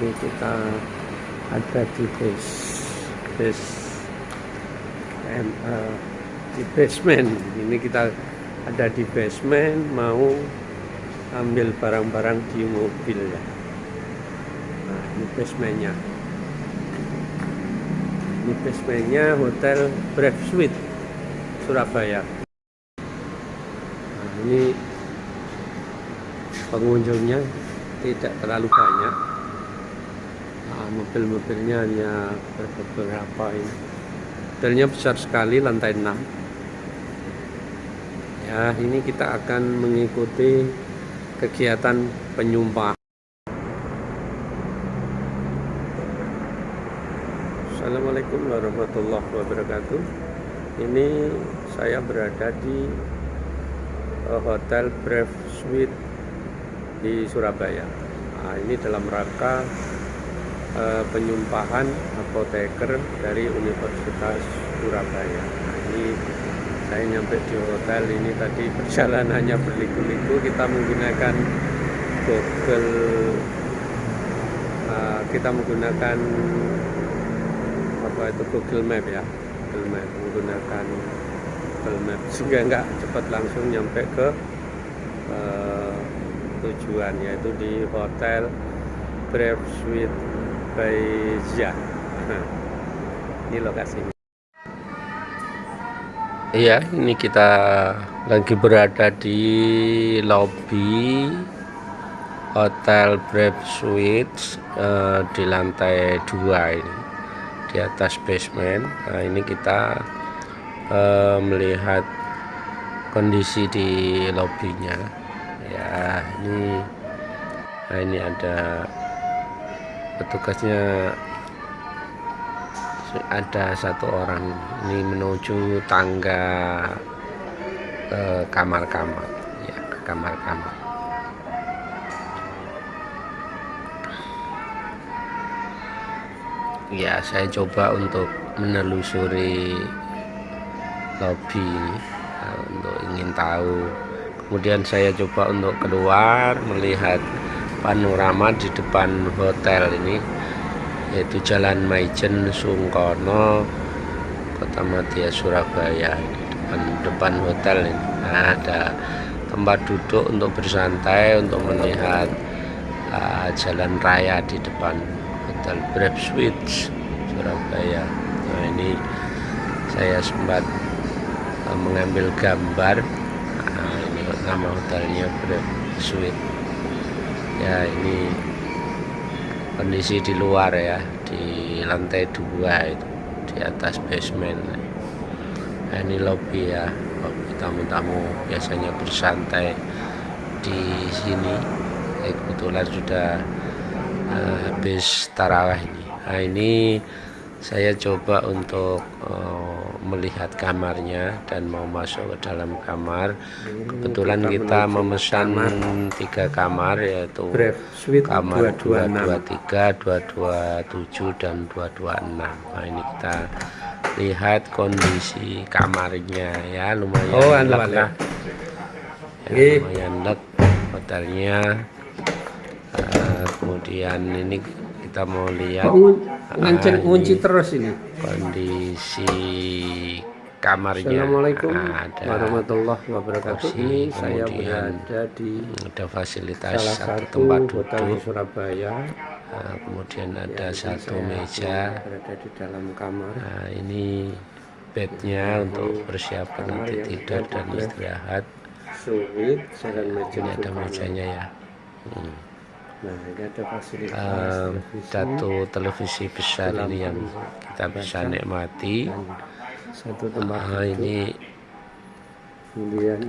ini kita ada di base base em, eh, di basement. Ini kita ada di basement mau ambil barang-barang di mobil ya. Nah ini basementnya. Ini basementnya hotel Brave Suite Surabaya. Nah ini pengunjungnya tidak terlalu banyak nah, mobil-mobilnya hanya beberapa ini. Hotelnya besar sekali lantai 6 ya ini kita akan mengikuti kegiatan penyumpah Assalamualaikum warahmatullahi wabarakatuh. Ini saya berada di eh, Hotel Brave Suite di Surabaya. Nah, ini dalam rangka uh, penyumpahan apoteker dari Universitas Surabaya. Nah, ini saya nyampe di hotel ini tadi perjalanannya berliku-liku. Kita menggunakan Google uh, kita menggunakan apa itu Google Map ya. Google Map menggunakan Google Map. Sehingga nggak cepat langsung nyampe ke uh, tujuan yaitu di Hotel Brave Suite Zia. ini lokasinya. Iya, ini kita lagi berada di lobby Hotel Brave Suite uh, di lantai dua ini di atas basement. Nah, ini kita uh, melihat kondisi di lobbynya ya ini nah ini ada petugasnya ada satu orang ini menuju tangga ke kamar-kamar. Ya ke kamar-kamar. Ya saya coba untuk menelusuri lobby ya, untuk ingin tahu. Kemudian saya coba untuk keluar melihat panorama di depan hotel ini yaitu Jalan Maijen Sungkono Kota Madia Surabaya di depan depan hotel ini. Nah, ada tempat duduk untuk bersantai untuk melihat uh, jalan raya di depan hotel Suites Surabaya. Nah ini saya sempat uh, mengambil gambar nama hotelnya Suite ya ini kondisi di luar ya di lantai dua itu di atas basement. Nah, ini lobby ya lobby tamu-tamu biasanya bersantai di sini. Ya, kebetulan sudah uh, habis tarawih ini. Nah ini saya coba untuk uh, melihat kamarnya dan mau masuk ke dalam kamar. Kebetulan kita memesan tiga kamar yaitu kamar 223 227 dan 226 nah ini kita lihat kondisi kamarnya ya lumayan oh, lek lah ya, lumayan lek hotelnya uh, kemudian ini kita mau lihat ngancen kunci terus ini? kondisi kamarnya. Assalamualaikum ada warahmatullahi wabarakatuh. ini saya berada di ada fasilitas salah satu tempat duduk di Surabaya. Nah, kemudian ada ya, satu meja. berada di dalam kamar. Nah, ini bednya nah, untuk persiapan nanti tidur dan istirahat. Suite ini ada mejanya ya. Hmm. Televisi. satu televisi besar ini yang kita bisa nikmati. Uh, ini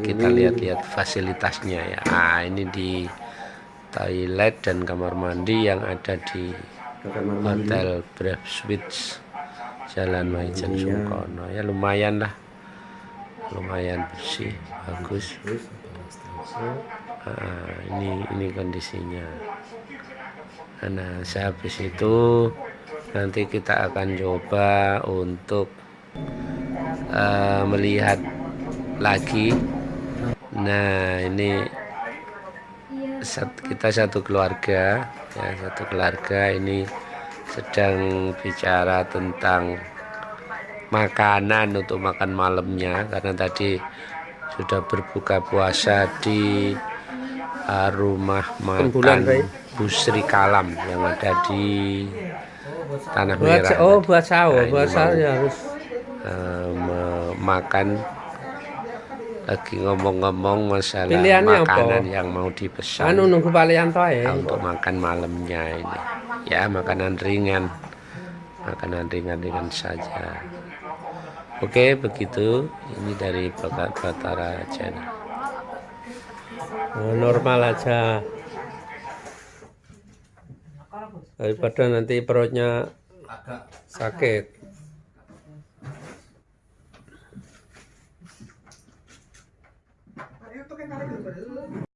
kita lihat-lihat fasilitasnya ya. Ah, ini di toilet dan kamar mandi yang ada di Hotel Brave Suites Jalan Maijen Sungkono. Ya lumayan lah. Lumayan bersih, bagus. Nah, ini ini kondisinya. Nah sehabis itu nanti kita akan coba untuk uh, melihat lagi. Nah ini sat- kita satu keluarga ya satu keluarga ini sedang bicara tentang makanan untuk makan malamnya. Karena tadi sudah berbuka puasa di uh, rumah makan Busri Kalam yang ada di Tanah buat Merah. oh buat sahur Nah, buat sahur ya harus. uh, me- makan. Lagi ngomong-ngomong masalah Pilihannya apa? makanan yang mau dipesan. Anu nunggu balian toh ya? Untuk makan malamnya ini. Ya makanan ringan. Makanan ringan-ringan saja. Oke begitu. Ini dari Batara Channel oh, normal aja. Daripada nanti perutnya sakit.